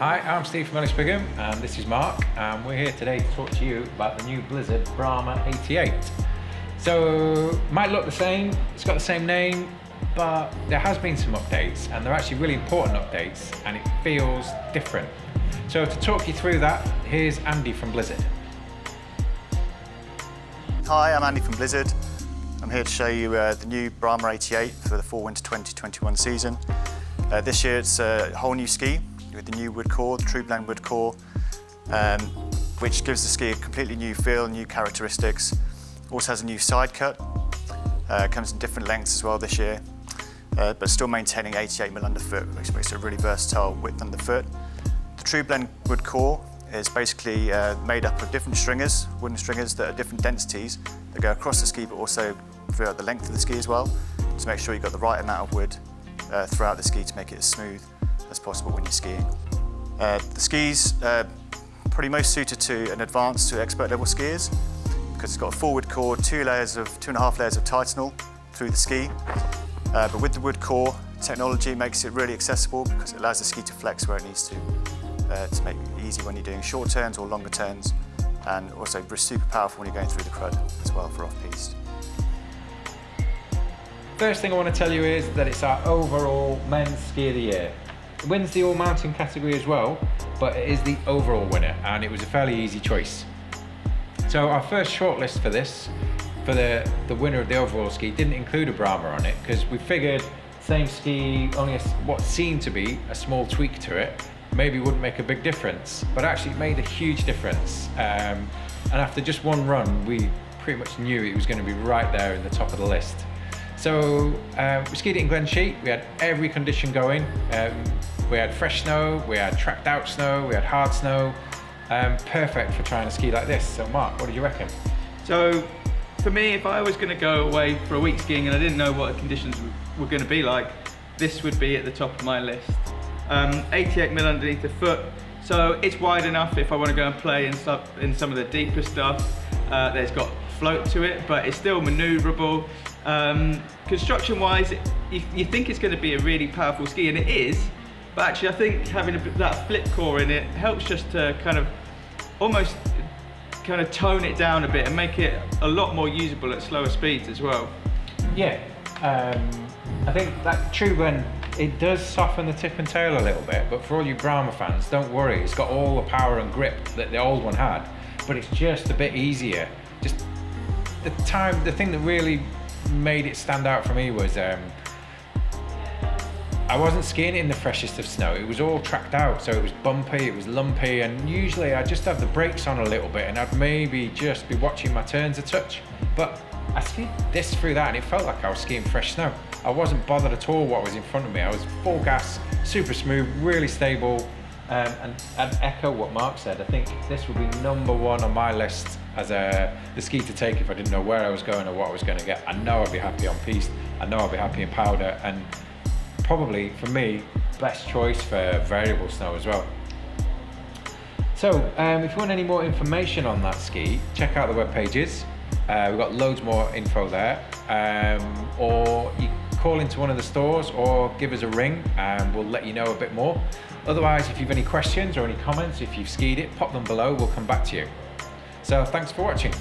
Hi, I'm Steve from Ellis Brigham and this is Mark and we're here today to talk to you about the new Blizzard Brahma 88. So, might look the same, it's got the same name, but there has been some updates and they're actually really important updates and it feels different. So to talk you through that, here's Andy from Blizzard. Hi, I'm Andy from Blizzard. I'm here to show you uh, the new Brahma 88 for the Fall Winter 2021 season. Uh, this year it's a whole new ski with the new wood core, the True Blend wood core, um, which gives the ski a completely new feel, new characteristics. Also has a new side cut, uh, comes in different lengths as well this year, uh, but still maintaining 88mm underfoot, which makes it a really versatile width underfoot. The True Blend wood core is basically uh, made up of different stringers, wooden stringers that are different densities that go across the ski but also throughout the length of the ski as well to make sure you've got the right amount of wood uh, throughout the ski to make it as smooth as possible when you're skiing. Uh, the skis are pretty most suited to an advanced to expert level skiers because it's got a forward core, two layers of, two and a half layers of Titanal through the ski. Uh, but with the wood core, technology makes it really accessible because it allows the ski to flex where it needs to, uh, to make it easy when you're doing short turns or longer turns, and also super powerful when you're going through the crud as well for off-piste. First thing I want to tell you is that it's our overall men's ski of the year. Wins the all mountain category as well, but it is the overall winner and it was a fairly easy choice. So our first shortlist for this, for the, the winner of the overall ski, didn't include a Brahma on it because we figured same ski, only a, what seemed to be a small tweak to it, maybe wouldn't make a big difference, but actually it made a huge difference. Um, and after just one run, we pretty much knew it was going to be right there in the top of the list. So uh, we skied it in Glenshee. We had every condition going. Um, we had fresh snow, we had tracked out snow, we had hard snow. Um, perfect for trying to ski like this. So Mark, what did you reckon? So for me, if I was going to go away for a week skiing and I didn't know what the conditions were going to be like, this would be at the top of my list. Um, 88 mil underneath the foot, so it's wide enough if I want to go and play in some, in some of the deeper stuff. Uh, there's got float to it, but it's still maneuverable. Um, construction wise, you, you, think it's going to be a really powerful ski, and it is, but actually I think having a, that flip core in it helps just to kind of almost kind of tone it down a bit and make it a lot more usable at slower speeds as well. Yeah, um, I think that True Blend it does soften the tip and tail a little bit, but for all you Brahma fans, don't worry, it's got all the power and grip that the old one had, but it's just a bit easier. Just the time, the thing that really made it stand out for me was um, I wasn't skiing in the freshest of snow. It was all tracked out, so it was bumpy, it was lumpy, and usually I just have the brakes on a little bit and I'd maybe just be watching my turns a touch. But I skied this through that and it felt like I was skiing fresh snow. I wasn't bothered at all what was in front of me. I was full gas, super smooth, really stable, um, and, and echo what Mark said. I think this would be number one on my list as a the ski to take if I didn't know where I was going or what I was going to get. I know I'd be happy on piste. I know I'd be happy in powder, and probably for me, best choice for variable snow as well. So um, if you want any more information on that ski, check out the web pages. Uh, we've got loads more info there. Um, or you call into one of the stores or give us a ring and we'll let you know a bit more. Otherwise, if you've any questions or any comments, if you've skied it, pop them below, we'll come back to you. So thanks for watching.